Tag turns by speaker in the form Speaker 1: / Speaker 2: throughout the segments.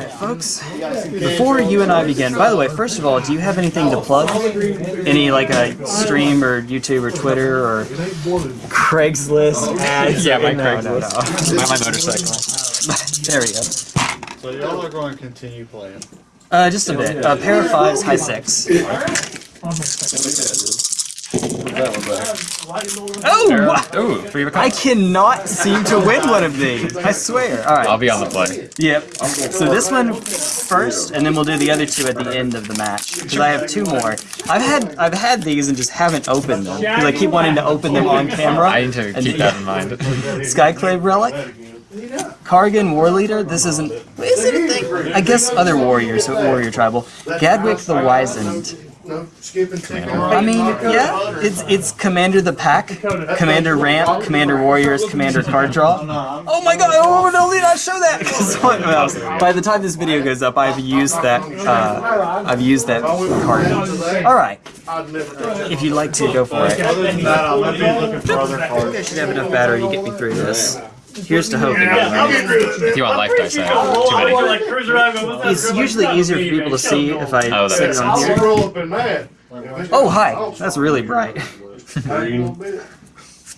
Speaker 1: Alright, folks. Before you and I begin, by the way, first of all, do you have anything to plug? Any, like, a stream or YouTube or Twitter or Craigslist ads?
Speaker 2: Yeah, my
Speaker 1: no,
Speaker 2: Craigslist.
Speaker 1: No,
Speaker 2: My, my motorcycle.
Speaker 1: there we go.
Speaker 3: So y'all are going to continue playing.
Speaker 1: Uh, just a bit. Uh, pair of fives, high six.
Speaker 3: That one back.
Speaker 1: Oh! wha-
Speaker 2: Ooh, three of a
Speaker 1: I
Speaker 2: kind.
Speaker 1: cannot seem to win one of these. I swear. All right.
Speaker 2: I'll be on the play.
Speaker 1: Yep. So this one first, and then we'll do the other two at the end of the match. Because I have two more. I've had I've had these and just haven't opened them because I keep wanting to open them on camera.
Speaker 2: I need to
Speaker 1: And-
Speaker 2: keep that in mind.
Speaker 1: Skyclave relic. Kargan War Leader. This isn't. Is it a thing? I guess other warriors, so warrior tribal. Gadwick the Wizened.
Speaker 3: No, skipping two.
Speaker 1: I mean, yeah, it's it's Commander the Pack, Commander Ramp, Commander Warriors, Commander Card Draw. Oh my God! Oh no, do not show that. 'Cause what else? By the time this video goes up, I've used that. Uh, I've used that card. All right,
Speaker 3: I'd never do that.
Speaker 1: if you'd like to, go for it.
Speaker 3: Other than that, I'm gonna be looking for other
Speaker 1: I think I should have enough battery to get me through this. Here's to hoping.
Speaker 2: If you want life dice, I have too many.
Speaker 1: It's usually easier for people to see if I
Speaker 2: Oh, that
Speaker 1: sit on here.
Speaker 3: roll up in that.
Speaker 1: Oh hi, that's really bright.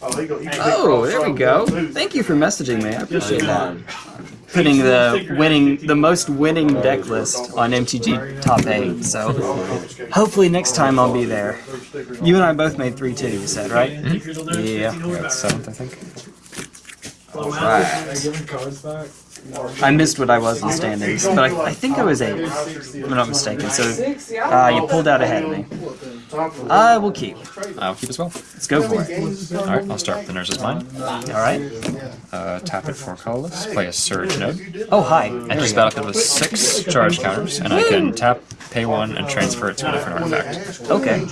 Speaker 3: Oh, he go- he-
Speaker 1: Oh, there we go. Thank you for messaging me. I appreciate that. Putting the winning, the most winning deck list on MTG top eight. So hopefully next time I'll be there. You and I both made three two. You said right? Mm-hmm. Yeah.
Speaker 2: Yeah, it's seventh, I think.
Speaker 1: Right. I missed what I was in standings, but I, I think I was eight. If I'm not mistaken. So uh, you pulled out ahead of me. I will keep.
Speaker 2: I'll keep as well.
Speaker 1: Let's go for it.
Speaker 2: Alright, I'll start with the Urza's Mine.
Speaker 1: All right.
Speaker 2: Uh, tap it for colorless. Play a Surge Node.
Speaker 1: Oh hi.
Speaker 2: Enter this battlefield with six charge counters, and I can tap, pay one, and transfer it to a different artifact.
Speaker 1: Okay.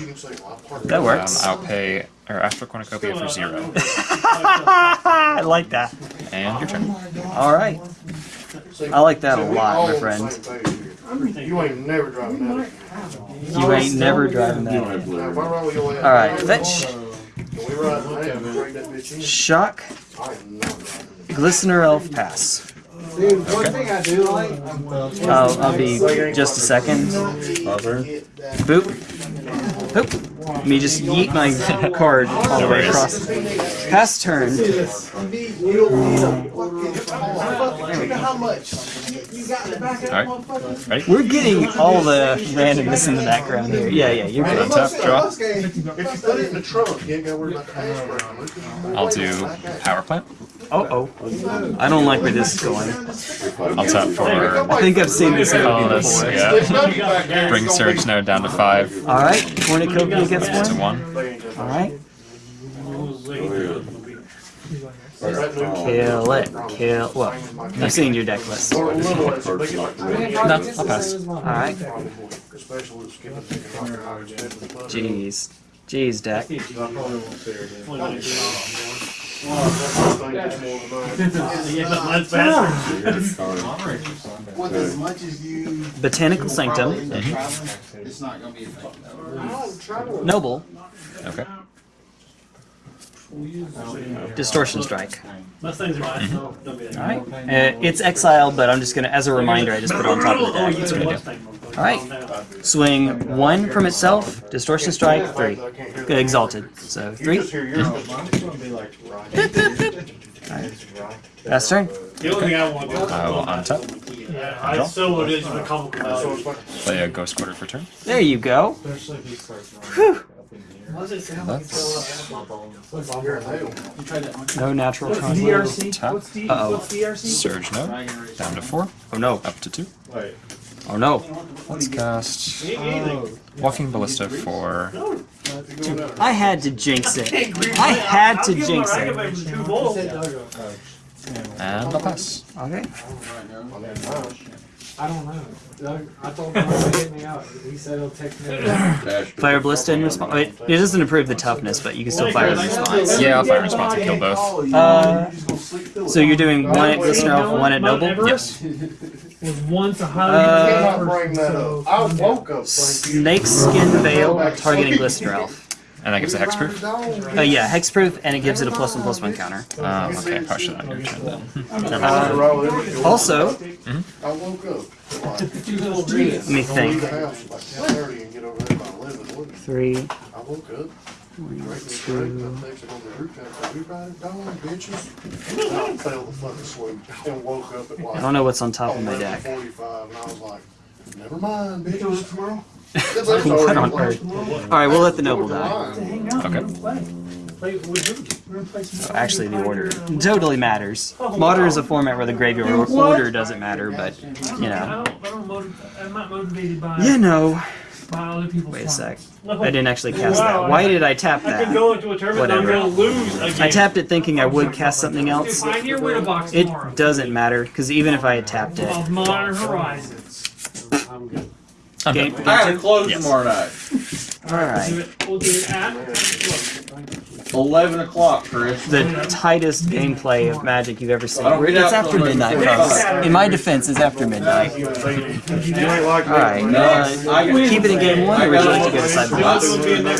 Speaker 1: That
Speaker 2: Um,
Speaker 1: works.
Speaker 2: I'll pay or Astral Cornucopia for zero.
Speaker 1: I like that.
Speaker 2: And your turn.
Speaker 1: All right. I like that a lot, my friend.
Speaker 3: You ain't never driving that.
Speaker 1: You ain't never driving that.
Speaker 3: Now, if I roll your ass-
Speaker 1: All right, uh,
Speaker 3: fetch, we ride that and trade that bitch
Speaker 1: shock,
Speaker 3: I am
Speaker 1: glistener elf pass.
Speaker 4: Dude, one thing I do like,
Speaker 1: I'll, I'll be just a second. Boop. Boop. Let me just yeet my card all the way across. Pass turn.
Speaker 2: Alright. Ready?
Speaker 1: We're getting all the randomness in the background here. Yeah, yeah, you're good.
Speaker 2: Untap, draw.
Speaker 3: If you put it in the trunk, you ain't gotta worry about the hash
Speaker 2: I'll do Power Plant.
Speaker 1: Oh, oh. I don't like where this is going.
Speaker 2: I'll tap for
Speaker 1: I think I've seen this movie
Speaker 2: colorless.
Speaker 1: before.
Speaker 2: Yeah. Bring Surge Node down to five
Speaker 1: All right, cornucopia gets
Speaker 2: to
Speaker 1: one.
Speaker 2: one.
Speaker 1: All right. Kill it. Kill. Well, I've seen your deck list. All
Speaker 2: No, I'll pass.
Speaker 1: right. Jeez. Jeez, deck.
Speaker 3: With as much as you.
Speaker 1: Botanical Sanctum. Mm-hmm.
Speaker 3: It's not gonna be effective.
Speaker 1: Noble.
Speaker 2: Okay.
Speaker 1: Distortion Strike.
Speaker 5: Most things are nice. Don't be
Speaker 1: All right. Uh, it's exiled, but I'm just gonna, as a reminder, I just put it on top of the deck. That's what I do. All right. Swing one from itself. Distortion Strike. Three. Good, exalted. So three.
Speaker 3: Just hear your own. It's gonna be like, right.
Speaker 1: Last turn.
Speaker 5: The only thing I want to do.
Speaker 2: I will untap.
Speaker 5: Yeah, I still would is a comical value.
Speaker 2: Play a Ghost Quarter for turn.
Speaker 1: There you go. Whew.
Speaker 2: That's
Speaker 1: No natural
Speaker 4: what's
Speaker 1: conflict.
Speaker 4: DRC?
Speaker 2: Tap.
Speaker 4: What's D,
Speaker 1: Uh-oh.
Speaker 4: what's DRC?
Speaker 2: Surge Node. Down to four.
Speaker 1: Oh no.
Speaker 2: Up to two.
Speaker 1: Oh no.
Speaker 2: Let's cast uh, Walking Ballista for
Speaker 1: I had to jinx it. I had to jinx it.
Speaker 2: and I'll pass.
Speaker 1: Okay.
Speaker 4: I don't know. Doug, I told him to hit me out. He said he'll text me.
Speaker 1: Fire Ballista in response. It, it doesn't improve the toughness, but you can still fire in response.
Speaker 2: Yeah, I'll fire response and kill both.
Speaker 1: Uh, so you're doing one at Glistener Elf, one at Noble?
Speaker 2: Yes.
Speaker 5: Was once a highly
Speaker 1: Uh,
Speaker 3: Cannot bring that. I woke up thinking.
Speaker 1: Snakeskin Veil targeting Glistener Elf.
Speaker 2: And that gives a hexproof?
Speaker 1: Uh, yeah, hexproof, and it gives it a plus one plus one counter.
Speaker 2: Um, okay, I probably should have understood that.
Speaker 1: Uh, also,
Speaker 3: I woke up. Like,
Speaker 1: let me think.
Speaker 3: the house like ten thirty and get over there by eleven. What-
Speaker 1: Three,
Speaker 3: I woke up. Drake me straight, and I texted on the group chat, "Are we riding dawn, bitches?" And I fell the fucking asleep and woke up at like.
Speaker 1: I don't know what's on top of my deck.
Speaker 3: Forty-five, and I was like, never mind, bitches. Tomorrow.
Speaker 1: What on earth? Alright, we'll let the noble die.
Speaker 2: Okay.
Speaker 5: Play with who?
Speaker 1: Oh, actually, the order totally matters. Modern is a format where the graveyard order doesn't matter, but, you know.
Speaker 5: don't, I don't motiv- I'm not motivated by,
Speaker 1: You know.
Speaker 5: by other people's
Speaker 1: Wait a sec. I didn't actually cast that. Why did I tap
Speaker 5: I
Speaker 1: that?
Speaker 5: go into a tournament and I'm
Speaker 1: Whatever.
Speaker 5: gonna lose again.
Speaker 1: I tapped it thinking I would cast something else.
Speaker 5: Pioneer win a box
Speaker 1: It doesn't matter, because even if I had tapped it.
Speaker 5: Of Modern Horizons.
Speaker 4: I'm good.
Speaker 2: I'm
Speaker 1: Game,
Speaker 2: done.
Speaker 6: I gotta close
Speaker 2: Yes.
Speaker 6: tomorrow night.
Speaker 1: Alright.
Speaker 5: we'll do it at,
Speaker 6: Eleven o'clock, Chris.
Speaker 1: The tightest gameplay of Magic you've ever seen.
Speaker 6: I
Speaker 1: It's after midnight, folks. In my defense, it's after midnight. Alright,
Speaker 6: No,
Speaker 1: uh, keep it in game one, or would you like to go to sideboard?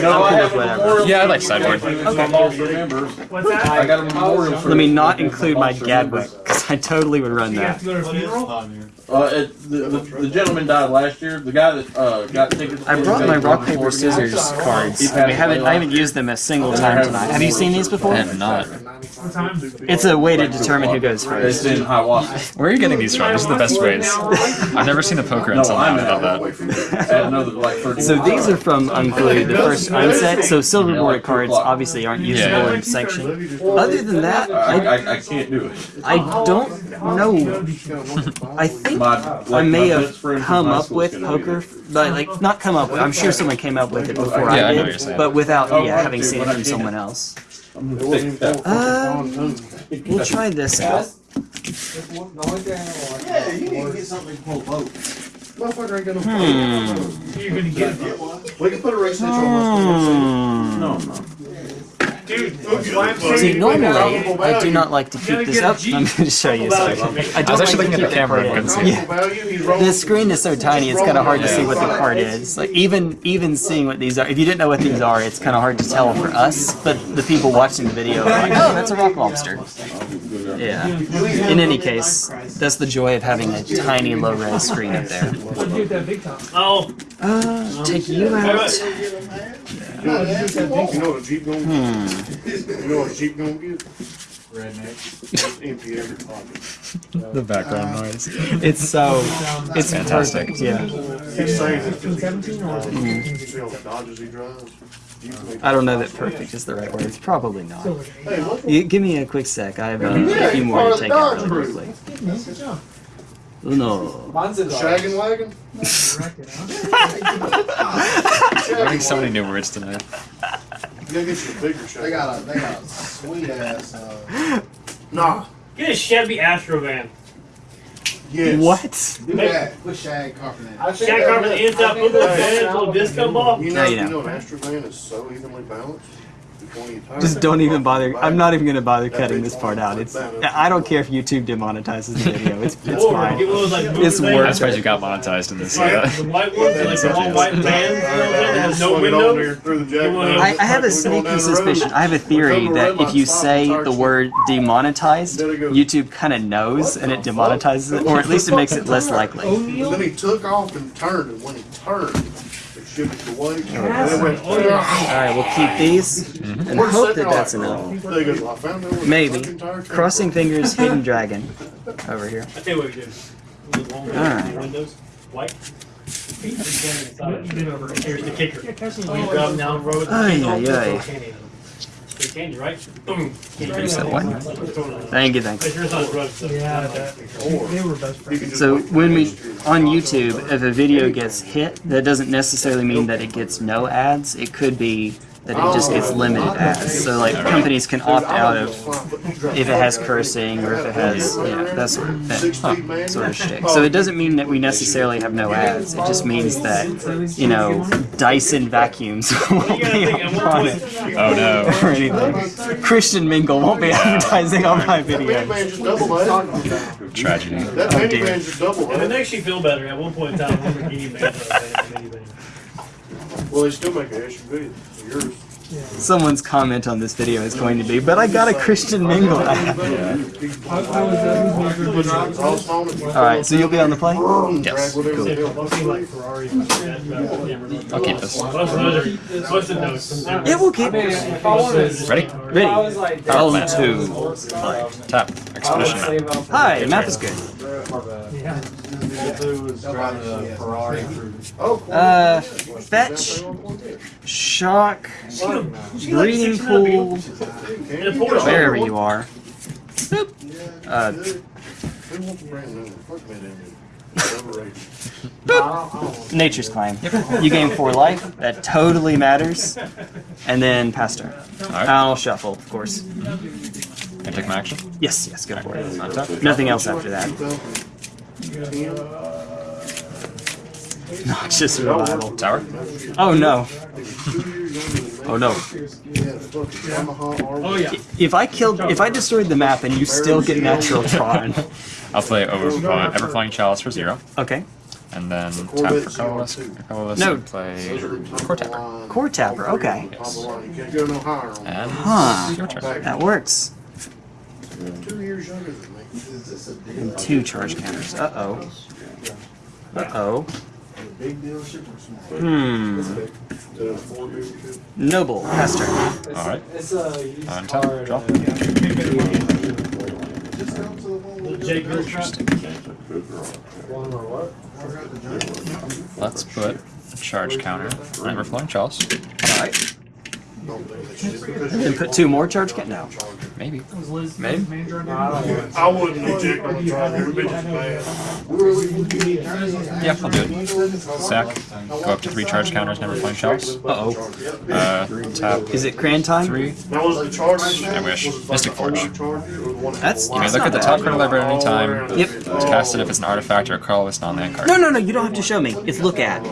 Speaker 6: No, I
Speaker 1: I'm cool with whatever.
Speaker 2: Yeah, I like sideboard.
Speaker 6: For lost members.
Speaker 5: what's that?
Speaker 6: I got a memorial. for-
Speaker 1: Let me not include my Gadwick, because I totally would run that.
Speaker 5: To go to a funeral?
Speaker 6: Uh, it, the, the, the gentleman died last year. The guy that uh, got tickets.
Speaker 1: I brought my rock paper scissors cards. We haven't. I haven't used them a single time tonight. Have you seen these before?
Speaker 2: I have not.
Speaker 1: It's a way to determine who goes
Speaker 6: It's
Speaker 1: first.
Speaker 6: in Hiawassee.
Speaker 2: Where are you getting these from? These are the best ways. I've never seen a poker
Speaker 6: No,
Speaker 2: until now
Speaker 6: I'm
Speaker 2: without
Speaker 6: out.
Speaker 2: that.
Speaker 6: Like thirty.
Speaker 1: So these are from Unglued, the first unset. So silver border cards obviously aren't usable
Speaker 2: Yeah.
Speaker 1: in Sanction. Other than that,
Speaker 6: I,
Speaker 1: I,
Speaker 6: I, I can't do it.
Speaker 1: I don't know. I think
Speaker 6: My, like,
Speaker 1: I may have
Speaker 6: best friend from
Speaker 1: come up with poker, but like not come up with. I'm sure someone came up with it before
Speaker 2: Yeah, I
Speaker 1: I
Speaker 2: know what you're
Speaker 1: did,
Speaker 2: saying.
Speaker 1: but without
Speaker 6: Oh,
Speaker 1: yeah having
Speaker 6: dude,
Speaker 1: seen it from someone else.
Speaker 3: I'm gonna take that
Speaker 1: Um. We'll try this out.
Speaker 4: The only thing I don't like.
Speaker 3: Yeah, you need to get something to pull boat. Motherfucker ain't gonna.
Speaker 1: Hmm.
Speaker 5: You're gonna get it.
Speaker 3: We can put a race stitch on.
Speaker 1: Hmm.
Speaker 6: No, no.
Speaker 5: Dude,
Speaker 1: See, normally I do not like to keep this up. I'm going to show you something. I
Speaker 2: I was
Speaker 1: don't
Speaker 2: actually
Speaker 1: like
Speaker 2: looking at the camera
Speaker 1: that
Speaker 2: and
Speaker 1: card
Speaker 2: couldn't
Speaker 1: in.
Speaker 2: see.
Speaker 1: Yeah.
Speaker 3: Value, he's rolling-
Speaker 1: The screen is so tiny; it's kind of hard to see what the
Speaker 3: Yeah.
Speaker 1: card is. Like even even seeing what these are, if you didn't know what these are, it's kind of hard to tell for us. But the people watching the video are like, "Oh, that's a rock lobster." Yeah. In any case, that's the joy of having a tiny low res screen up there.
Speaker 5: What'd you do with that big top? Oh,
Speaker 1: Uh, take you out.
Speaker 3: You know what a Jeep gonna get? You know what a Jeep gonna get? Redneck. Empty every pocket.
Speaker 2: The background noise.
Speaker 1: It's so it's
Speaker 2: Fantastic.
Speaker 1: perfect. Yeah.
Speaker 3: He's saying it because
Speaker 5: 17 or
Speaker 3: he, you see all the Dodges he drives?
Speaker 1: I don't know that perfect is the right word. It's probably not.
Speaker 3: Hey.
Speaker 1: You, give me a quick sec. I have uh, a few more to take out really quickly. No.
Speaker 4: Mine's in the.
Speaker 3: Shaggin' wagon?
Speaker 2: Learning so many new words tonight.
Speaker 3: You gotta get you a bigger shaggin'.
Speaker 7: They got a they got a sweet ass. Uh,
Speaker 3: Nah.
Speaker 5: get a Chevy Astro van.
Speaker 3: Yes.
Speaker 1: What?
Speaker 7: do that with shag carpet in it.
Speaker 4: I think
Speaker 5: Shag
Speaker 4: that-
Speaker 5: carpet inside, put little van, little disco ball.
Speaker 3: You
Speaker 1: No,
Speaker 3: know,
Speaker 1: you
Speaker 3: you
Speaker 1: don't.
Speaker 3: know an Astro van is so evenly balanced. Between your.
Speaker 1: Just don't even bother. I'm not even gonna bother cutting this part out. It's. I don't care if YouTube demonetizes the video. It's. It's fine.
Speaker 5: get one of those, like, moving
Speaker 1: It's
Speaker 5: things.
Speaker 1: worth
Speaker 2: I'm surprised you got monetized in this.
Speaker 5: Like,
Speaker 2: Uh,
Speaker 5: the white ones, like the all white vans, you know what I'm saying, that has no
Speaker 3: Swung it on
Speaker 5: windows.
Speaker 3: there through the jack-
Speaker 5: wanna-
Speaker 1: I, I have a
Speaker 3: We're
Speaker 1: sneaky
Speaker 3: down the road.
Speaker 1: suspicion. I have a theory that if you say the word demonetized, YouTube kind of knows and it demonetizes it, or at least it makes it less likely.
Speaker 3: Then he took off and turned, and when he turned, it shifted away. And it went,
Speaker 1: All right, we'll keep these mm-hmm. and hope that that's enough.
Speaker 3: They go, "I found out where the
Speaker 1: Maybe.
Speaker 3: fucking tire came
Speaker 1: Crossing fingers, hidden dragon over here.
Speaker 5: I tell you what we do. The long
Speaker 1: Alright.
Speaker 5: Windows, white. Feet. Here's the kicker. When you drive down road,
Speaker 1: Ay, ay, ay.
Speaker 5: those candy in them. They candy, right? Boom.
Speaker 1: You said what? Thank you, thank you.
Speaker 5: So
Speaker 1: when we on YouTube, if a video gets hit, that doesn't necessarily mean that it gets no ads. It could be that it just gets limited ads. So like companies can opt out of if it has cursing or if it has yeah that sort of thing,
Speaker 3: Six feet man.
Speaker 1: sort of shit. So it doesn't mean that we necessarily have no ads. It just means that you know Dyson vacuums won't be
Speaker 5: think, at one
Speaker 1: on it
Speaker 2: oh no.
Speaker 1: or anything. Christian Mingle won't be advertising on my
Speaker 3: That
Speaker 1: videos.
Speaker 3: minivan just double that.
Speaker 2: Tragedy.
Speaker 3: That
Speaker 1: Oh, dear.
Speaker 3: minivan just double
Speaker 5: and it makes you feel better. At one point in time, Lamborghini made.
Speaker 3: Well, they still make an SUV. Yours.
Speaker 1: Someone's comment on this video is going to be, but I got a Christian Mingle. Alright, so you'll be on the play?
Speaker 2: Yes.
Speaker 5: Mostly like Ferrari.
Speaker 2: I'll keep this.
Speaker 5: What's?
Speaker 1: Yeah, we'll keep
Speaker 4: If
Speaker 2: Ready?
Speaker 1: Ready.
Speaker 4: was like,
Speaker 1: Round
Speaker 2: plan.
Speaker 1: two.
Speaker 2: Tap. Expedition map.
Speaker 4: save up.
Speaker 1: Hi, map is good.
Speaker 5: Yeah.
Speaker 1: Uh, fetch, shock, breeding pool, wherever you are. Boop. Uh, nature's claim. You gain four life. That totally matters. And then pass turn.
Speaker 2: Alright.
Speaker 1: I'll shuffle, of course.
Speaker 2: Can I take my action?
Speaker 1: Yes, yes, go for it. Nothing else after that. Noxious revival.
Speaker 2: Tower.
Speaker 1: Oh no. Oh no.
Speaker 5: Oh yeah.
Speaker 1: If I killed, if I destroyed the map and you still get natural Tron,
Speaker 2: I'll play over uh, Everflowing Chalice for zero,
Speaker 1: okay.
Speaker 2: and then tap for colorless. colorless
Speaker 1: No.
Speaker 2: and play Core Tapper.
Speaker 1: Core tapper, okay.
Speaker 2: Yes.
Speaker 3: You can't go no higher on
Speaker 2: And
Speaker 1: Huh.
Speaker 2: your turn.
Speaker 1: That works.
Speaker 3: Two years younger than me.
Speaker 1: And two charge counters. Uh oh. Uh oh. Hmm.
Speaker 3: Four big two.
Speaker 1: Noble, pass turn.
Speaker 2: All right.
Speaker 4: It's a used
Speaker 2: On
Speaker 4: car
Speaker 2: top,
Speaker 4: at,
Speaker 2: draw.
Speaker 4: uh,
Speaker 5: Jake Girl Trap.
Speaker 4: One or what?
Speaker 2: Let's put a charge counter on Everflowing Chalice.
Speaker 1: Alright. And put two more charge counters? No.
Speaker 2: Maybe.
Speaker 5: Was Liz
Speaker 2: Maybe.
Speaker 5: manager
Speaker 4: No, I
Speaker 5: that?
Speaker 4: don't want
Speaker 3: I wouldn't eject on the drive. Every bitch is bad.
Speaker 2: Yeah, I'll do it. Sack. Go up to three charge counters never Everflowing Chalice.
Speaker 1: Uh oh.
Speaker 2: Uh, tap
Speaker 1: Is it cran time?
Speaker 2: three.
Speaker 3: That was the charge.
Speaker 2: I wish. Mystic Forge.
Speaker 1: That's-
Speaker 2: You may look at the top card of the library at any time.
Speaker 1: Yep.
Speaker 2: To cast it if it's an artifact or a colorless non-land card.
Speaker 1: No, no, no. You don't have to show me. It's look at.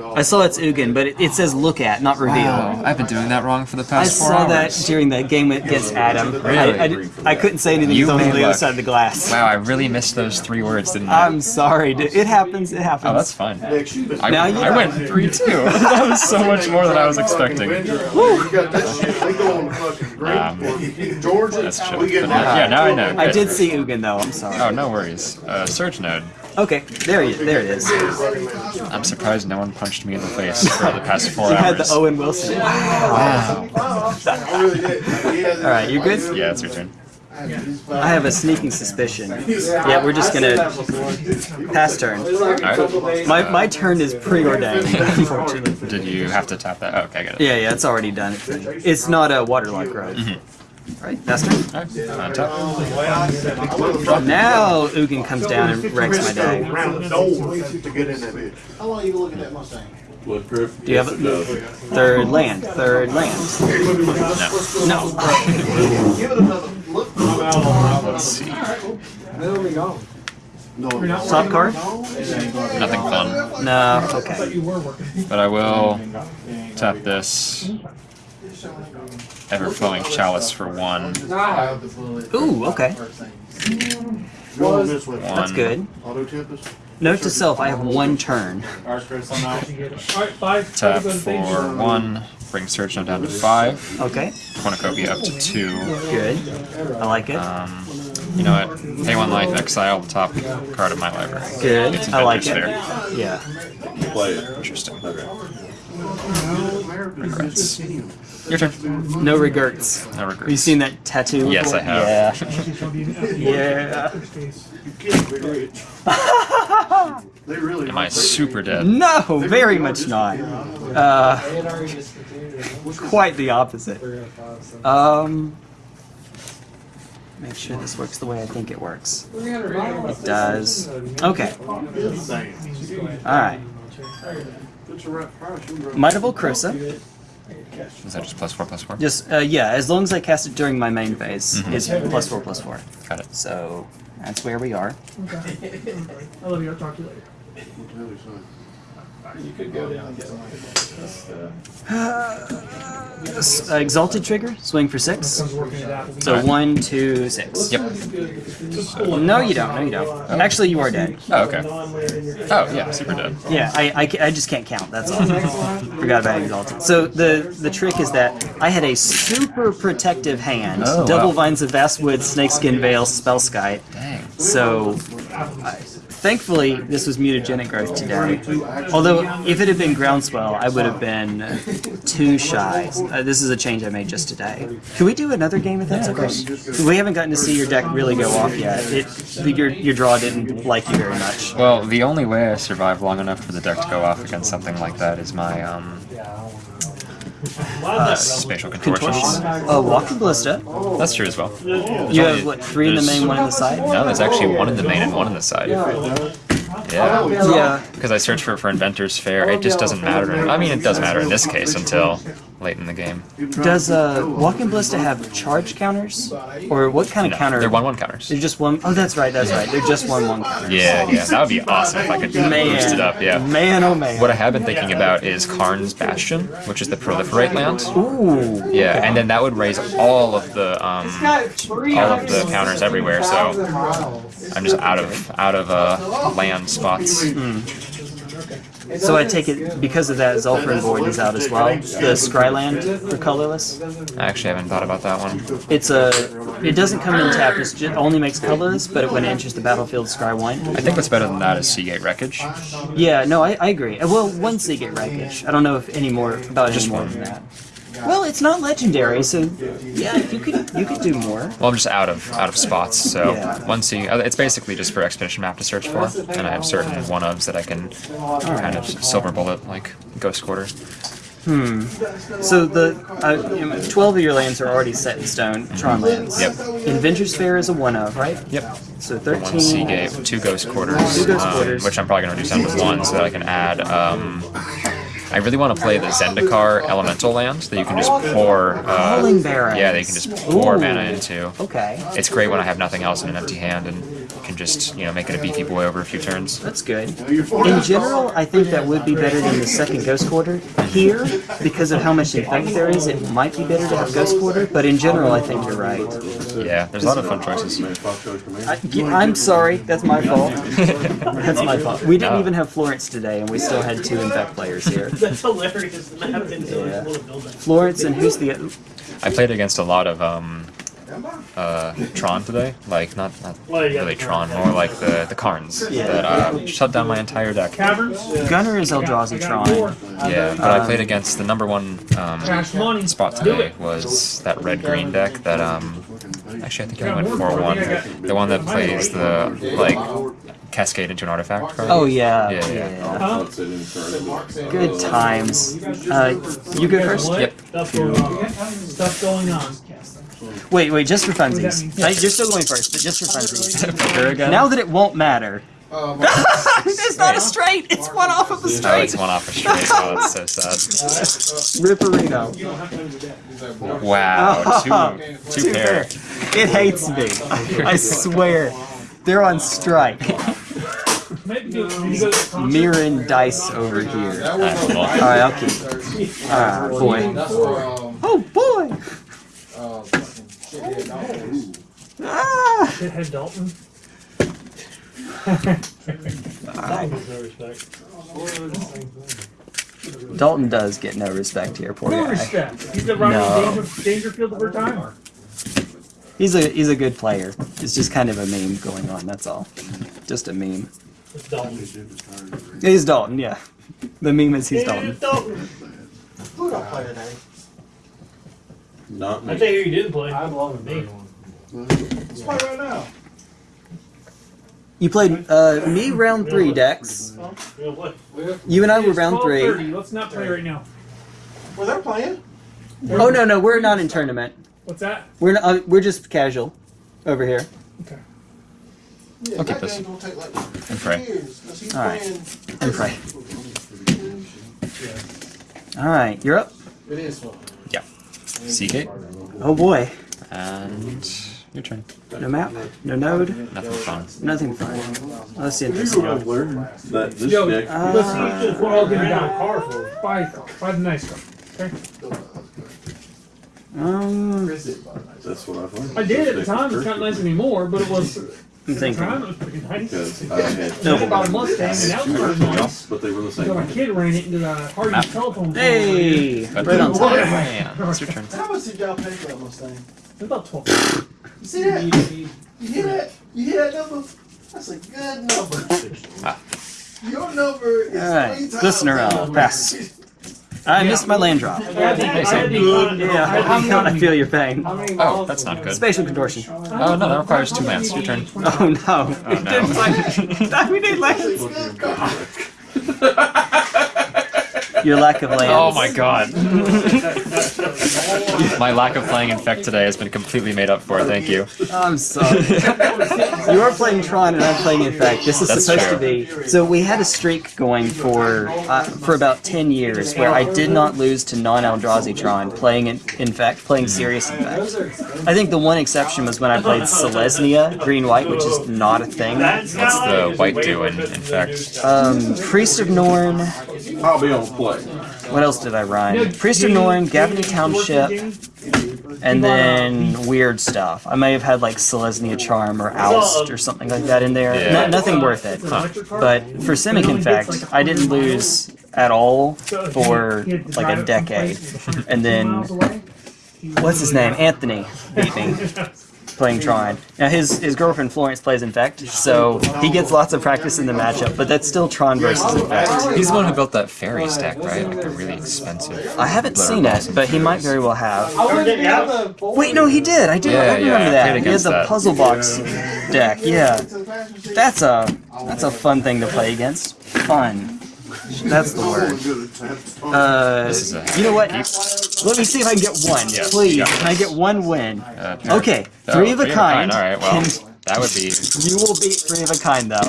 Speaker 1: I saw it's Ugin, but it, it says look at, not reveal.
Speaker 2: Wow, I've been doing that wrong for the
Speaker 1: I
Speaker 2: past I
Speaker 1: saw that during the game against Adam. I, I, I couldn't say anything
Speaker 2: You
Speaker 1: because I was on
Speaker 2: may
Speaker 1: the other
Speaker 2: look.
Speaker 1: side of the glass.
Speaker 2: Wow, I really missed those three words, didn't I?
Speaker 1: I'm sorry. dude. It happens. It happens.
Speaker 2: oh, that's fine. I,
Speaker 1: Now you
Speaker 2: I went three two. that was so much more than I was expecting.
Speaker 3: You got that shit. They go fucking great.
Speaker 2: Um,
Speaker 3: Georgia.
Speaker 2: That's true.
Speaker 3: We get
Speaker 2: But now- yeah, now I know.
Speaker 1: I did see Ugin though. I'm sorry.
Speaker 2: Oh, no worries. Uh, Surge Node.
Speaker 1: Okay, there he, there it is.
Speaker 2: I'm surprised no one punched me in the face for the past four
Speaker 1: You had the. Owen Wilson.
Speaker 2: Wow.
Speaker 3: I.
Speaker 1: All right, you good?
Speaker 2: Yeah, it's your turn.
Speaker 1: I have a sneaking suspicion. Yeah, we're just gonna pass turn.
Speaker 4: It's like a
Speaker 2: Alright.
Speaker 4: couple days.
Speaker 1: My my turn is preordained, unfortunately.
Speaker 2: Did you have to tap that? Oh, okay, I get it.
Speaker 1: Yeah, yeah, it's already done. It's not a waterlock road. Right, pass turn.
Speaker 2: Alright, on top.
Speaker 1: Now Ugin comes down and wrecks my day.
Speaker 3: Round the door to get in that.
Speaker 7: How long you looking at Mustang?
Speaker 6: What, Griff?
Speaker 1: Do you have a third land? Third land. No.
Speaker 7: Give it another look.
Speaker 2: Let's see.
Speaker 4: They'll be gone.
Speaker 7: No.
Speaker 1: Top card?
Speaker 2: Nothing fun.
Speaker 1: No. Okay.
Speaker 5: You were working.
Speaker 2: But I will tap this ever-flowing chalice for one.
Speaker 1: Ooh. Okay.
Speaker 3: Go on this way.
Speaker 1: That's good. Note to self: I have one turn.
Speaker 5: Five.
Speaker 2: Tap for one. Bring Surge Node down to five.
Speaker 1: Okay.
Speaker 2: Cornucopia up to two.
Speaker 1: Good. I like it.
Speaker 2: Um, you know what? Pay one life, exile the top card of my library.
Speaker 1: Good. I like it.
Speaker 2: Inventor's Fair.
Speaker 1: Yeah.
Speaker 6: Play it.
Speaker 2: Interesting.
Speaker 3: Regrets.
Speaker 2: Your turn.
Speaker 1: No regrets.
Speaker 2: No
Speaker 1: Have you
Speaker 2: regrets.
Speaker 1: seen that tattoo?
Speaker 2: Yes, I have.
Speaker 1: Yeah.
Speaker 3: You can't be rich. They really.
Speaker 2: Am I super dead?
Speaker 1: No, very much not. Uh,
Speaker 4: they had already discontinued it.
Speaker 1: quite the opposite.
Speaker 4: Three out of five, so.
Speaker 1: Um, make sure this works the way I think it works.
Speaker 4: It
Speaker 1: does. Okay. All right.
Speaker 3: It's a right price. You can
Speaker 1: Might of Old Krosa.
Speaker 2: Is that just plus four, plus four?
Speaker 1: Just uh, yeah, as long as I cast it during my main phase,
Speaker 2: Mhm.
Speaker 1: it's plus four, plus four.
Speaker 2: Got it.
Speaker 1: So that's where we are. Okay.
Speaker 5: I love you. I'll talk to you later.
Speaker 3: Really, son.
Speaker 4: You could go down and get one. That's, uh,
Speaker 1: uh, exalted trigger, swing for six.
Speaker 5: Comes working at Applebee's.
Speaker 1: So one, two, six.
Speaker 2: Yep.
Speaker 1: No, you don't. No, you don't. Actually, you are dead.
Speaker 2: Oh, okay.
Speaker 5: Non-land in your hand.
Speaker 2: Oh, yeah, super dead.
Speaker 1: Yeah, I, I, I just can't count. That's all. Forgot about exalted. So the the trick is that I had a super protective hand.
Speaker 2: Oh,
Speaker 1: Double
Speaker 2: wow.
Speaker 1: vines of vastwood, snakeskin veil, Spellskite.
Speaker 2: Dang.
Speaker 1: So, I, thankfully, this was mutagenic growth today. Although, if it had been groundswell, I would have been too shy. Uh, this is a change I made just today. Can we do another game if that's okay? We haven't gotten to see your deck really go off yet. It, your your draw didn't like you very much.
Speaker 2: Well, the only way I survive long enough for the deck to go off against something like that is my um, uh, spatial contortions.
Speaker 1: Oh, walking ballista.
Speaker 2: That's true as well.
Speaker 1: You have what three in the main, one in the side.
Speaker 2: No, there's actually one in the main and one in the side. Yeah.
Speaker 1: Yeah.
Speaker 2: Because I searched for for Inventor's Fair, it just doesn't matter. I mean, it does matter in this case until late in the game.
Speaker 1: Does uh, walking ballista have charge counters, or what kind of
Speaker 2: No,
Speaker 1: counter?
Speaker 2: they're one-one counters.
Speaker 1: They're just one oh that's right. That's right. They're just one one counter.
Speaker 2: Yeah, yeah, that would be awesome if I could
Speaker 1: Man,
Speaker 2: boost it up. Yeah.
Speaker 1: Man, oh man.
Speaker 2: What I have been thinking about is Karn's Bastion, which is the proliferate land.
Speaker 1: Ooh.
Speaker 2: Yeah, and then that would raise all of the um, all of the counters everywhere. So I'm just out of out of uh, land spots.
Speaker 1: So I take it because of that, Zhalfirin Void is out as well. The Scryland for colorless.
Speaker 2: I actually haven't thought about that one.
Speaker 1: It's a. It doesn't come in tap. It just, only makes colorless, but it, when it enters the battlefield, Scry one.
Speaker 2: I think what's better than that is Seagate Wreckage.
Speaker 1: Yeah, no, I, I agree. Well, one Seagate wreckage. I don't know if any more about
Speaker 2: Just
Speaker 1: any more
Speaker 2: one.
Speaker 1: than that. Well, it's not legendary, so yeah, you could you could do more.
Speaker 2: Well, I'm just out of out of spots. So
Speaker 1: Yeah.
Speaker 2: one C, uh, it's basically just for expedition map to search for, and I have certain one ofs that I can kind of silver bullet like Ghost Quarter. Hmm.
Speaker 1: So the uh, you know, twelve of your lands are already set in stone. Tron lands.
Speaker 2: Yep.
Speaker 1: Inventor's Fair is a one of, right?
Speaker 2: Yep.
Speaker 1: So
Speaker 2: One
Speaker 1: thirteen.
Speaker 2: Seagate, two Ghost Quarters,
Speaker 1: Two Ghost
Speaker 2: um,
Speaker 1: Quarters.
Speaker 2: which I'm probably gonna reduce down to one so that I can add. Um, I really want to play the Zendikar Elemental land that you can just pour. Uh, yeah, they can just pour mana into.
Speaker 1: Okay,
Speaker 2: It's great when I have nothing else in an empty hand and can just you know make it a beefy boy over a few turns.
Speaker 1: that's good. In general, I think that would be better than the second Ghost Quarter. Here, because of how much infect there is, it might be better to have Ghost Quarter. But in general, I think you're right.
Speaker 2: Yeah, there's a lot of fun choices.
Speaker 1: I, I'm sorry, that's my fault. That's my fault. We didn't
Speaker 2: No.
Speaker 1: even have Florence today, and we still had two infect players here.
Speaker 5: That's hilarious. The map didn't
Speaker 1: Yeah.
Speaker 5: yeah. to build that.
Speaker 1: Florence and who's the
Speaker 2: I played against a lot of um, uh, Tron today. Like not not really Tron, more like the the Karns that uh, shut down my entire deck.
Speaker 1: Gunner is Eldrazi Tron.
Speaker 2: Yeah, but I played against the number one um,
Speaker 5: Cash
Speaker 2: spot today was that red green deck that um actually I think I went for one. The one that plays the like cascade into an artifact card.
Speaker 1: Oh yeah,
Speaker 2: Yeah,
Speaker 1: yeah.
Speaker 2: yeah.
Speaker 5: Huh?
Speaker 1: Good times. Uh, you go first.
Speaker 2: Yep.
Speaker 5: Stuff going on. Stuff going on.
Speaker 1: Wait, wait, just for funsies. Uh, You're still going first, but just for funsies. Now that it won't matter. it's not a straight. It's one off of a straight.
Speaker 2: Oh, it's one off a straight. Oh, that's so sad.
Speaker 1: Ripperino.
Speaker 2: Wow, two, two pair.
Speaker 1: It hates me. I swear. They're on strike.
Speaker 5: Maybe do you go to the concert?
Speaker 1: Mirren dice over here.
Speaker 2: Alright, cool.
Speaker 1: I'll keep it. Oh, boy! Ah!
Speaker 5: Shithead Dalton. Dalton gets no respect.
Speaker 1: Dalton does get no respect here, poor
Speaker 5: No
Speaker 1: guy.
Speaker 5: respect. He's the Ronnie
Speaker 1: No.
Speaker 5: Danger, Dangerfield of our time.
Speaker 1: He's a he's a good player. It's just kind of a meme going on, that's all. Just a meme.
Speaker 5: It's Dalton.
Speaker 1: He's Dalton, yeah. The meme is he's Dalton.
Speaker 5: Dalton.
Speaker 7: Who don't play today?
Speaker 6: Not
Speaker 5: I
Speaker 6: me.
Speaker 5: tell you who you didn't play.
Speaker 4: I'd love
Speaker 5: Me.
Speaker 4: One.
Speaker 7: Let's play right now.
Speaker 1: You played uh, me round three, Dex. You and I were round three.
Speaker 5: Let's not play right now.
Speaker 7: Well, they're playing.
Speaker 1: Oh no, no, we're not in tournament.
Speaker 5: What's that?
Speaker 1: We're not, uh, we're just casual over here.
Speaker 7: Yeah,
Speaker 2: I'll keep this.
Speaker 7: game gonna take like
Speaker 2: And pray.
Speaker 7: years, 'cause
Speaker 1: All right.
Speaker 7: playing-
Speaker 1: And pray. All right, you're up.
Speaker 7: It is fun.
Speaker 2: Seagate.
Speaker 1: Oh boy.
Speaker 2: And Your turn.
Speaker 1: No map, no node,
Speaker 2: Nothing fun.
Speaker 1: nothing fun. Let's see interesting.
Speaker 6: I've learned that this
Speaker 4: Yo,
Speaker 6: deck.
Speaker 1: Uh,
Speaker 4: Listen, we're all gonna buy a car for. it. Buy. Buy the nice car. Okay?
Speaker 1: Um,
Speaker 6: That's what I've learned.
Speaker 4: I did at the time. It's not nice anymore, but it was.
Speaker 1: I'm
Speaker 4: At the time,
Speaker 1: thinking.
Speaker 4: it was pretty nice.
Speaker 6: Because I had
Speaker 4: Then I bought a Mustang, and that was pretty nice.
Speaker 6: but they were the
Speaker 4: So
Speaker 6: same.
Speaker 4: my kid ran it into the Hardy's telephone. pole.
Speaker 1: Hey, right on time.
Speaker 2: Yeah, it's your turn.
Speaker 7: How much did y'all pay for that Mustang?
Speaker 4: It's about twelve.
Speaker 7: You see that? You hear that? You hear that number? That's a good number.
Speaker 2: Ah.
Speaker 7: Your number is
Speaker 1: All right,
Speaker 7: three times
Speaker 1: listener
Speaker 7: that
Speaker 1: out.
Speaker 7: number.
Speaker 1: Pass. I missed my land drop.
Speaker 4: I had to- I had to find-
Speaker 1: Yeah, I feel your pain.
Speaker 2: Oh, that's not good.
Speaker 1: Spatial contortion.
Speaker 2: Oh no, that requires two lands. Your turn.
Speaker 1: Oh no.
Speaker 2: Oh no.
Speaker 1: we need lands.
Speaker 7: It's a good car.
Speaker 1: Your lack of lands.
Speaker 2: Oh my god. My lack of playing Infect today has been completely made up for, thank you.
Speaker 1: I'm sorry. you are playing Tron and I'm playing Infect. This is
Speaker 2: That's
Speaker 1: supposed
Speaker 2: true.
Speaker 1: to be. So we had a streak going for uh, for about ten years where I did not lose to non-Eldrazi Tron playing in Infect, playing serious Infect. I think the one exception was when I played Selesnya Green White, which is not a thing.
Speaker 2: What's the white do in Infect?
Speaker 1: Um, Priest of Norn.
Speaker 6: I'll be on play.
Speaker 1: What else did I run? Priest of Norn, Gavony Township, and then weird stuff. I may have had like Selesnya Charm or Oust or something like that in there.
Speaker 2: Yeah.
Speaker 1: No- nothing worth it. But for Simic Infect, I didn't lose at all for like a decade. And then, what's his name? Anthony beat me playing Tron. Now his his girlfriend Florence plays Infect, so he gets lots of practice in the matchup. But that's still Tron versus Infect.
Speaker 2: He's the one who built that fairy stack, right? Like the really expensive.
Speaker 1: I haven't seen it, but he might very well have.
Speaker 7: I wouldn't have a
Speaker 1: Wait, no, he did. I do.
Speaker 2: Yeah,
Speaker 1: I remember
Speaker 2: yeah, I
Speaker 1: that. He has
Speaker 2: against
Speaker 1: a puzzle box deck. Yeah, that's a that's a fun thing to play against. Fun. That's the word. Uh,
Speaker 2: This is a
Speaker 1: you know what? Let me see if I can get one.
Speaker 2: Yeah,
Speaker 1: Please, can I get one win?
Speaker 2: Uh,
Speaker 1: Okay, three of a kind.
Speaker 2: All right, well, that would be
Speaker 1: You will beat three of a kind though.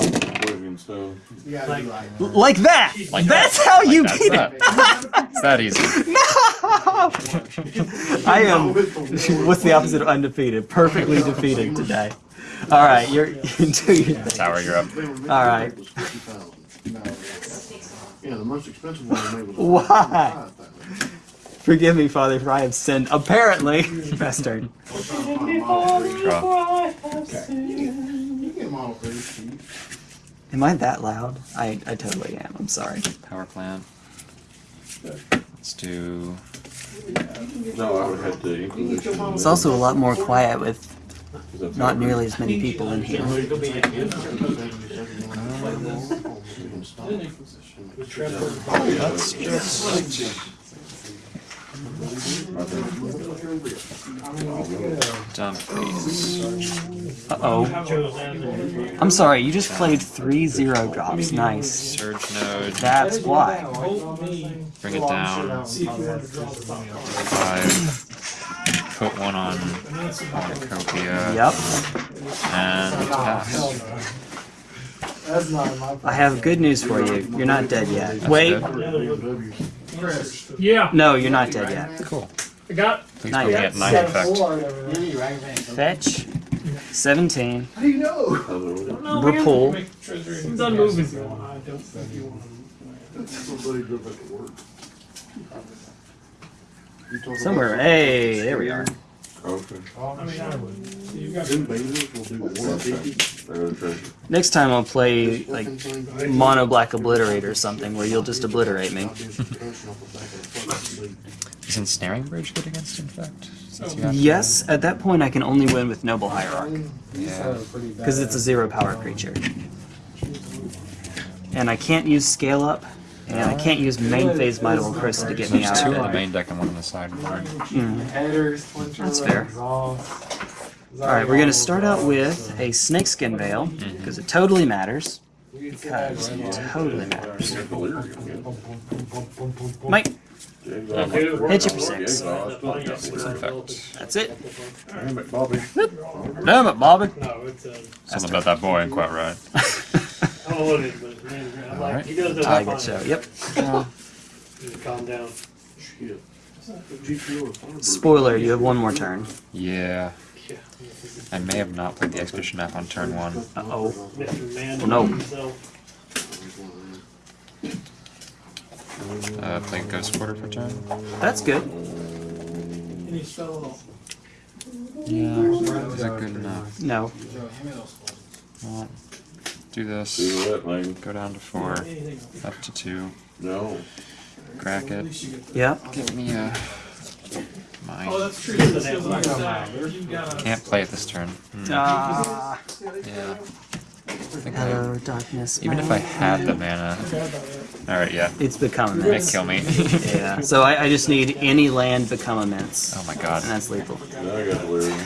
Speaker 6: Livingstone.
Speaker 1: Like that.
Speaker 2: Like
Speaker 1: That's how you
Speaker 2: that's
Speaker 1: beat
Speaker 2: that.
Speaker 1: it.
Speaker 2: It's that easy.
Speaker 1: I am. What's the opposite of undefeated? Perfectly defeated today. All right, you're do your thing.
Speaker 2: Tower, you're up.
Speaker 1: All right.
Speaker 3: Yeah, the most expensive one I made was.
Speaker 1: Why? Forgive me, Father, for I have sinned. Apparently, best turn.
Speaker 2: Draw.
Speaker 3: You get model pretty cheap.
Speaker 1: Am I that loud? I, I totally am. I'm sorry.
Speaker 2: Power plant. Let's do.
Speaker 6: No, I would have to
Speaker 1: It's also a lot more quiet with not nearly as many people in here.
Speaker 2: That's just. Dump these.
Speaker 1: Uh oh. I'm sorry. You just played three zero drops. Nice.
Speaker 2: Surge node.
Speaker 1: That's why.
Speaker 2: Bring it down. Five. Put one on Cornucopia.
Speaker 1: Yep.
Speaker 2: And pass.
Speaker 7: That's not my
Speaker 1: I have good news for you. You're not dead yet. Wait.
Speaker 2: good.
Speaker 4: Yeah,
Speaker 1: No, you're not dead yet.
Speaker 2: Cool.
Speaker 4: I got.
Speaker 1: Not
Speaker 2: put
Speaker 1: yet.
Speaker 2: at nine effect.
Speaker 1: Fetch. 17.
Speaker 7: How do you know?
Speaker 4: No,
Speaker 1: We're
Speaker 4: man.
Speaker 1: pull.
Speaker 4: It's done moving.
Speaker 3: Somebody drove back to work.
Speaker 1: Somewhere. Hey, there we are.
Speaker 6: Okay.
Speaker 4: I mean, I would.
Speaker 3: Them babies will do one fifty.
Speaker 6: They're the treasure.
Speaker 1: Next time I'll play like mono black obliterate or something where you'll just obliterate me.
Speaker 2: Is ensnaring bridge good against infect? Since to-
Speaker 1: Yes, at that point I can only win with noble hierarch
Speaker 2: Yeah.
Speaker 1: because it's a zero power creature. And I can't use scale up, and I can't use main phase Might of Chris to get me
Speaker 2: There's
Speaker 1: out
Speaker 2: two on the main deck and one on the side.
Speaker 1: Mm. That's fair. Alright, we're gonna start out with a snakeskin veil, because it totally matters. Because it totally matters. Mike, hit you for six.
Speaker 2: Infect.
Speaker 1: That's it.
Speaker 6: Damn it, Bobby.
Speaker 1: Damn it, Bobby.
Speaker 5: No, it's uh,
Speaker 2: Something about that boy ain't quite right.
Speaker 5: like,
Speaker 2: Alright.
Speaker 5: he does that.
Speaker 1: Tiger
Speaker 5: fine.
Speaker 1: show. Yep.
Speaker 5: Just calm down.
Speaker 3: Shit. GPO or Firebird.
Speaker 1: Spoiler, you have one more turn.
Speaker 2: Yeah. I may have not played the expedition map on turn one.
Speaker 1: Uh-oh.
Speaker 5: Mr. Man.
Speaker 1: Oh, no.
Speaker 5: himself.
Speaker 2: Uh, play Ghost Quarter for turn.
Speaker 1: That's good.
Speaker 4: And he fell.
Speaker 2: Yeah, is that good enough?
Speaker 1: No.
Speaker 2: Well, do this.
Speaker 6: Do that, man.
Speaker 2: Go down to four, up to two,
Speaker 6: No.
Speaker 2: crack it.
Speaker 1: Yep.
Speaker 2: Give me a.
Speaker 4: Oh,
Speaker 2: Mine.
Speaker 4: that's true. That's the. You got a-
Speaker 2: Can't play it this turn. Hmm,
Speaker 1: Ah.
Speaker 2: Yeah. I think I,
Speaker 1: Hello, darkness.
Speaker 2: even if I had the mana. Alright, yeah.
Speaker 1: It's become
Speaker 2: Might
Speaker 1: immense.
Speaker 2: kill me.
Speaker 1: Yeah. So I, I just need any land become immense.
Speaker 2: oh my god.
Speaker 1: And that's lethal.
Speaker 6: Now I got delirium.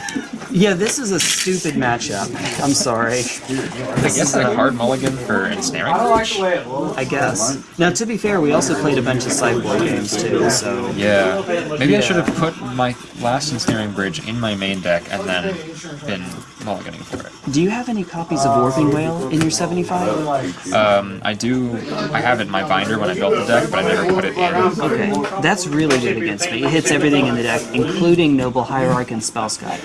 Speaker 1: Yeah, this is a stupid matchup. I'm sorry.
Speaker 2: I guess a hard mulligan for ensnaring. Bridge?
Speaker 1: I guess. Now, to be fair, we also played a bunch of sideboard games too, so.
Speaker 2: Yeah. Maybe I should have put my last ensnaring bridge in my main deck and then been mulliganing for it.
Speaker 1: Do you have any copies of Warping Wail in your 75?
Speaker 2: Um, I do. I have it in my binder when I built the deck, but I never put it in.
Speaker 1: Okay, that's really good against me. It hits everything in the deck, including Noble Hierarch and Spellskite.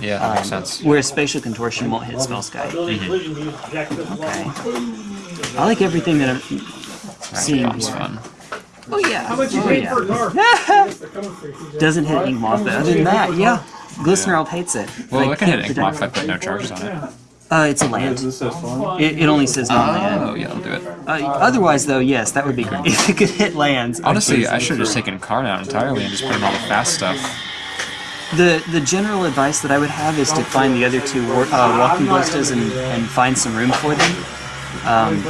Speaker 2: Yeah, that makes sense.
Speaker 1: Whereas Spatial Contortion won't hit Spellskite.
Speaker 5: Building collision, you use Jack Phillips
Speaker 1: Okay. I like everything that I'm seeing
Speaker 2: Random
Speaker 1: here.
Speaker 2: fun.
Speaker 1: Oh yeah.
Speaker 4: How much you
Speaker 1: oh,
Speaker 4: paid
Speaker 1: yeah.
Speaker 4: for a car? They're coming for you, TJ.
Speaker 1: Doesn't hit Ink Moth, but other than that, yeah. Glistener Elf hates it.
Speaker 2: Well,
Speaker 1: Like,
Speaker 2: I can hit
Speaker 1: the
Speaker 2: Ink Moth if I put no charges on it.
Speaker 1: Uh, it's a land.
Speaker 6: This is fun.
Speaker 1: It, it only says
Speaker 2: Oh,
Speaker 1: non-land.
Speaker 2: Oh, yeah, I'll do it.
Speaker 1: Uh, otherwise, though, yes, that would be great. If it could hit lands.
Speaker 2: Honestly, I should have just taken Karn out entirely and just put in all the fast stuff.
Speaker 1: The the general advice that I would have is to find the other two war, uh, walking ballistas and, and find some room for them. Um,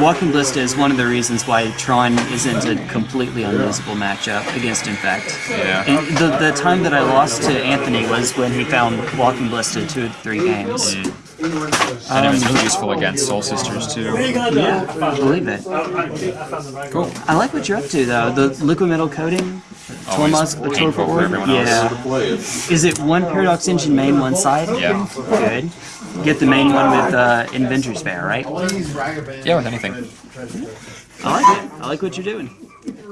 Speaker 1: walking ballista is one of the reasons why Tron isn't a completely unlosable matchup against Infect.
Speaker 2: Yeah.
Speaker 1: And the the time that I lost to Anthony was when he found walking ballista two or three games.
Speaker 2: And it was useful against Soul Sisters too.
Speaker 1: Yeah, I believe it.
Speaker 2: Cool.
Speaker 1: I like what you're up to though. The liquid metal coating.
Speaker 2: Always
Speaker 1: Tormos,
Speaker 2: painful for everyone else.
Speaker 1: Yeah. Is it one Paradox Engine main, one side?
Speaker 2: Yeah.
Speaker 1: Good. Get the main one with uh, Inventor's Fair, right?
Speaker 2: Yeah, with anything.
Speaker 1: I like it. I like what you're doing.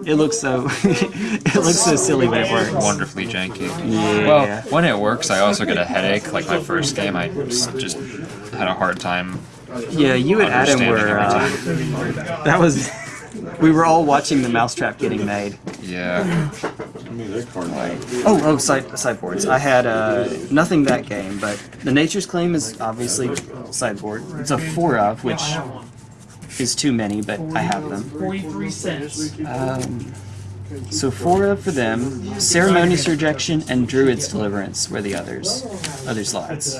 Speaker 1: It looks so. it looks so silly when it works.
Speaker 2: Wonderfully janky.
Speaker 1: Yeah.
Speaker 2: Well, when it works, I also get a headache. Like my first game, I just, just had a hard time.
Speaker 1: Yeah, you and Adam
Speaker 2: understanding
Speaker 1: were.
Speaker 2: every
Speaker 1: Uh, that was. We were all watching the mousetrap getting made.
Speaker 2: Yeah.
Speaker 6: Mean, that card.
Speaker 1: Oh, oh, side, sideboards. I had uh, nothing that game, but the Nature's Claim is obviously sideboard. It's a four of, which is too many, but I have them.
Speaker 5: 43 cents.
Speaker 1: Um, so four of for them. Ceremonious Rejection and Druid's Deliverance were the others. Other slots.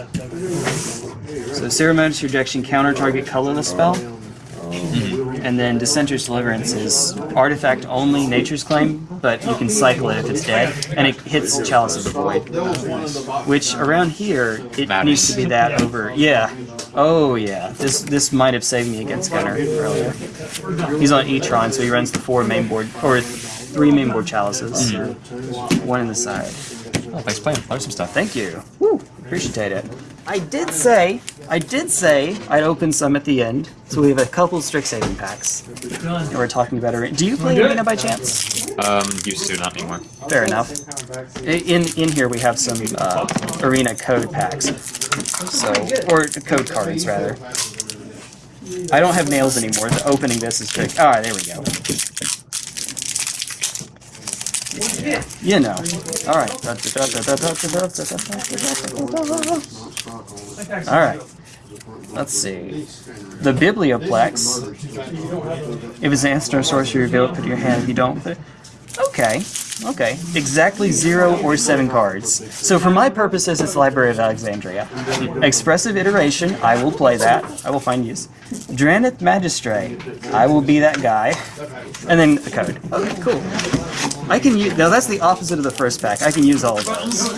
Speaker 1: So Ceremonious Rejection counter target colorless spell. And then Dissenter's Deliverance is artifact only, Nature's Claim, but you can cycle it if it's dead, and it hits Chalice of the Void. Which around here, it needs to be that over. Yeah. Oh yeah. This this might have saved me against Gunner earlier. He's on E-tron, so he runs the four main board or three main board chalices, hmm. one in the side.
Speaker 2: Oh, thanks for playing. Learn some stuff.
Speaker 1: Thank you. Woo, appreciate it. I did say, I did say I'd open some at the end, so we have a couple Strixhaven packs, and we're talking about arena. Do you play arena by chance?
Speaker 2: Um, used to, not anymore.
Speaker 1: Fair enough. In in here we have some uh, arena code packs, so or code cards rather. I don't have nails anymore. The opening this is trick. All right, there we go. You know. All right. All right. Let's see. The Biblioplex. If it's an instant or sorcery, reveal it, put your hand. If you don't, put it. Okay. Okay. Exactly zero or seven cards. So for my purposes, it's Library of Alexandria. Expressive Iteration, I will play that. I will find use. Dranith Magistrate, I will be that guy. And then the code. Okay, cool. I can use, now that's the opposite of the first pack. I can use all of those.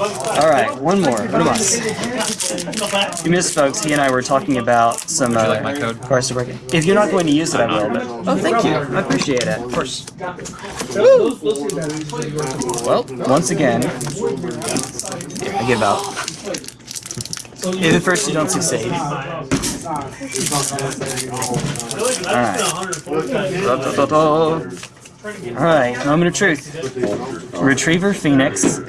Speaker 1: Alright, one more. What about You missed folks, he and I were talking about some uh,
Speaker 2: like my code?
Speaker 1: cards to break. If you're not going to use it, I will, but oh thank you. I appreciate it. Of course. Well, once again, I give out. If at first you don't succeed. Alright. Alright, moment of truth. Retriever Phoenix. Uh,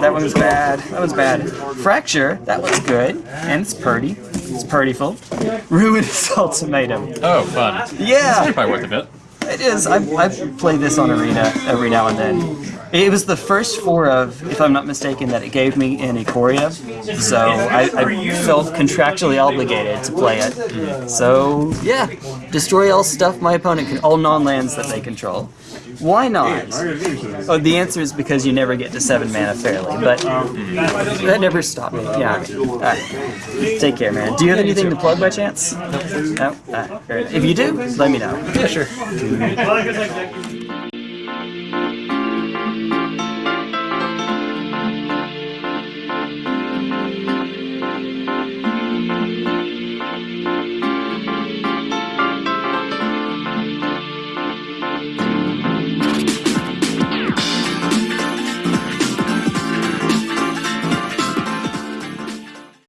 Speaker 1: that one was bad. That was bad. Fracture. That looks good. And it's purdy. It's purdyful. Ruinous Ultimatum.
Speaker 2: Oh, fun.
Speaker 1: Yeah!
Speaker 2: Probably worth a bit.
Speaker 1: It is. I, play this on Arena every now and then. It was the first four of, if I'm not mistaken, that it gave me in Ikoria, so I, I felt contractually obligated to play it. So, yeah. Destroy all stuff my opponent can, all non-lands that they control. Why not? Oh, the answer is because you never get to 7 mana fairly, but that never stopped me. Yeah. Alright. Take care, man. Do you have anything to plug by chance? No? Alright. If you do, let me know.
Speaker 2: Yeah, sure.